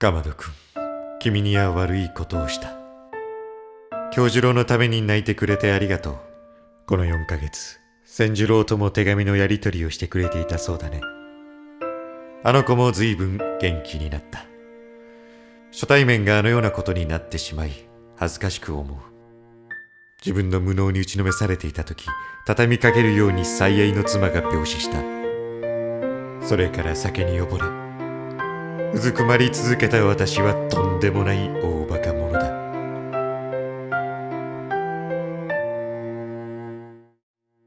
かまどくん君には悪いことをした。京次郎のために泣いてくれてありがとう。この4ヶ月千次郎とも手紙のやり取りをしてくれていたそうだね。あの子も随分元気になった。初対面があのようなことになってしまい恥ずかしく思う。自分の無能に打ちのめされていた時畳みかけるように最愛の妻が病死した。それから酒に溺れうずくまり続けた私はとんでもない大